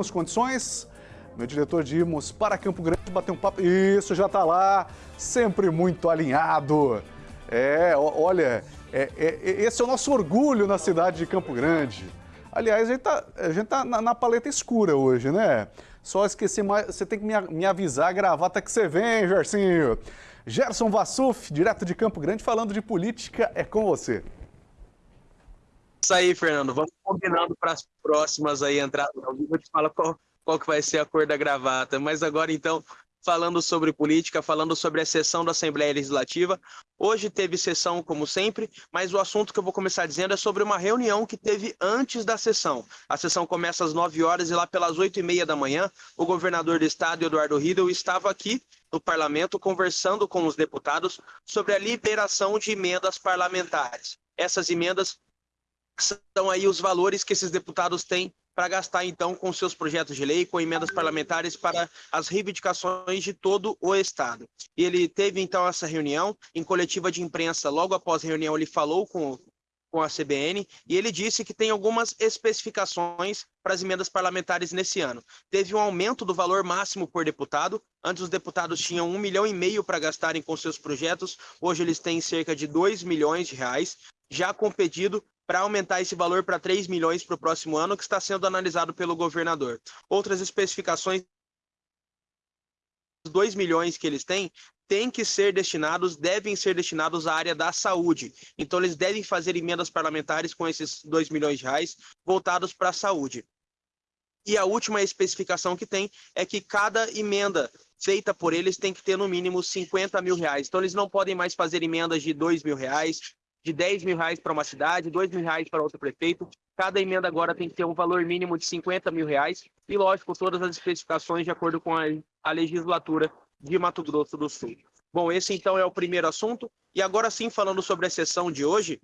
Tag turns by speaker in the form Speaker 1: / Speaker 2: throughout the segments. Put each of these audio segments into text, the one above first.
Speaker 1: Temos condições? Meu diretor de irmos para Campo Grande bater um papo. Isso, já está lá, sempre muito alinhado. É, olha, é, é, esse é o nosso orgulho na cidade de Campo Grande. Aliás, a gente está tá na, na, paleta escura hoje, né? Só esqueci mais, você tem que me, me avisar a gravata que você vem, Gersinho. Gerson Vassuf, direto de Campo Grande, falando de política, é com você.
Speaker 2: Isso aí, Fernando. Vamos combinando para as próximas aí entradas ao vivo. Eu te falo qual, qual que vai ser a cor da gravata. Mas agora, então, falando sobre política, falando sobre a sessão da Assembleia Legislativa. Hoje teve sessão, como sempre, mas o assunto que eu vou começar dizendo é sobre uma reunião que teve antes da sessão. A sessão começa às 9 horas e lá pelas 8 e meia da manhã, o governador do estado, Eduardo Riedel, estava aqui no parlamento conversando com os deputados sobre a liberação de emendas parlamentares. Essas emendas são aí os valores que esses deputados têm para gastar então com seus projetos de lei, com emendas parlamentares para as reivindicações de todo o Estado. E ele teve então essa reunião em coletiva de imprensa, logo após a reunião ele falou com, com a CBN e ele disse que tem algumas especificações para as emendas parlamentares nesse ano. Teve um aumento do valor máximo por deputado. Antes os deputados tinham um milhão e meio para gastarem com seus projetos. Hoje eles têm cerca de 2 milhões de reais, já com pedido para aumentar esse valor para 3 milhões para o próximo ano, que está sendo analisado pelo governador. Outras especificações, os 2 milhões que eles têm, têm que ser destinados, devem ser destinados à área da saúde. Então, eles devem fazer emendas parlamentares com esses 2 milhões de reais voltados para a saúde. E a última especificação que tem é que cada emenda feita por eles tem que ter no mínimo 50 mil reais. Então, eles não podem mais fazer emendas de 2 mil reais, de 10 mil reais para uma cidade, 2 mil reais para outro prefeito. Cada emenda agora tem que ter um valor mínimo de 50 mil reais e, lógico, todas as especificações de acordo com a, a legislatura de Mato Grosso do Sul. Bom, esse então é o primeiro assunto. E agora sim, falando sobre a sessão de hoje,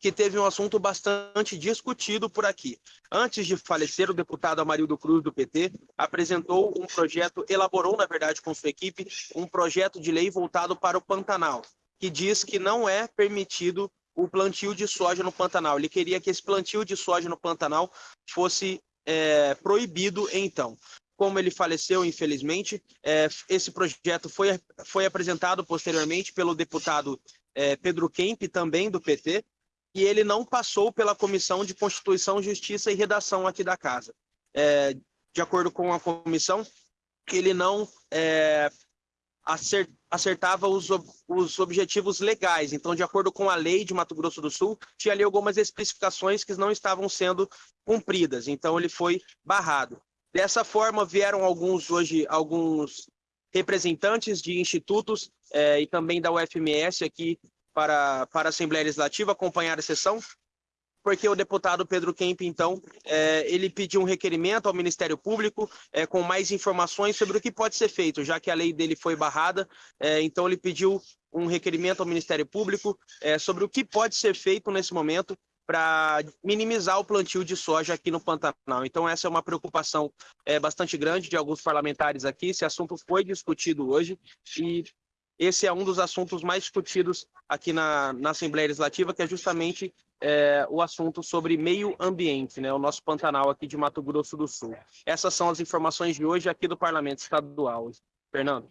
Speaker 2: que teve um assunto bastante discutido por aqui. Antes de falecer, o deputado Amarildo Cruz, do PT, apresentou um projeto, elaborou, na verdade, com sua equipe, um projeto de lei voltado para o Pantanal, que diz que não é permitido o plantio de soja no Pantanal. Ele queria que esse plantio de soja no Pantanal fosse é, proibido então. Como ele faleceu, infelizmente, é, esse projeto foi, foi apresentado posteriormente pelo deputado é, Pedro Kemp, também do PT, e ele não passou pela Comissão de Constituição, Justiça e Redação aqui da Casa. É, de acordo com a comissão, ele não é, acertava os, os objetivos legais. Então, de acordo com a lei de Mato Grosso do Sul, tinha ali algumas especificações que não estavam sendo cumpridas. Então, ele foi barrado. Dessa forma, vieram alguns hoje alguns representantes de institutos é, e também da UFMS aqui para, para a Assembleia Legislativa acompanhar a sessão porque o deputado Pedro Kemp, então, é, ele pediu um requerimento ao Ministério Público é, com mais informações sobre o que pode ser feito, já que a lei dele foi barrada. É, então, ele pediu um requerimento ao Ministério Público é, sobre o que pode ser feito nesse momento para minimizar o plantio de soja aqui no Pantanal. Então, essa é uma preocupação é, bastante grande de alguns parlamentares aqui. Esse assunto foi discutido hoje e esse é um dos assuntos mais discutidos aqui na, na Assembleia Legislativa, que é justamente é, o assunto sobre meio ambiente, né, o nosso Pantanal aqui de Mato Grosso do Sul. Essas são as informações de hoje aqui do Parlamento Estadual. Fernando.